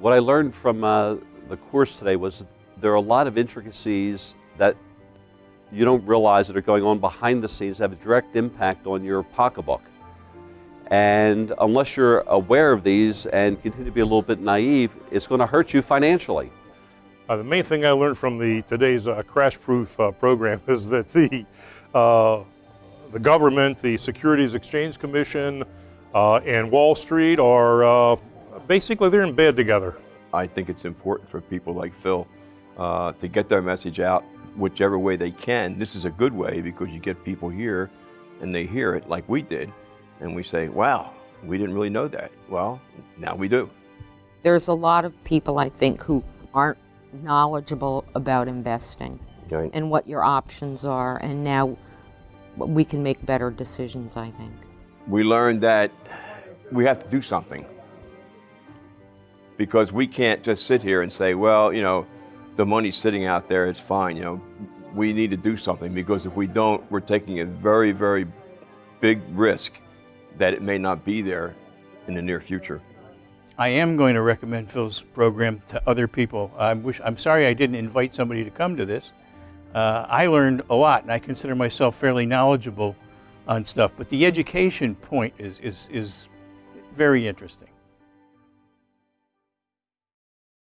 what I learned from uh, the course today was there are a lot of intricacies that you don't realize that are going on behind the scenes that have a direct impact on your pocketbook. And unless you're aware of these and continue to be a little bit naive, it's going to hurt you financially. Uh, the main thing I learned from the today's uh, crash proof uh, program is that the, uh, the government, the Securities Exchange Commission, uh, and Wall Street are uh, basically they're in bed together. I think it's important for people like Phil uh, to get their message out whichever way they can. This is a good way because you get people here and they hear it like we did and we say, wow, we didn't really know that. Well, now we do. There's a lot of people, I think, who aren't knowledgeable about investing Right. and what your options are, and now we can make better decisions, I think. We learned that we have to do something because we can't just sit here and say, well, you know, the money's sitting out there, it's fine. You know, we need to do something because if we don't, we're taking a very, very big risk that it may not be there in the near future. I am going to recommend Phil's program to other people. I wish, I'm sorry I didn't invite somebody to come to this. Uh, I learned a lot, and I consider myself fairly knowledgeable on stuff. But the education point is, is, is very interesting.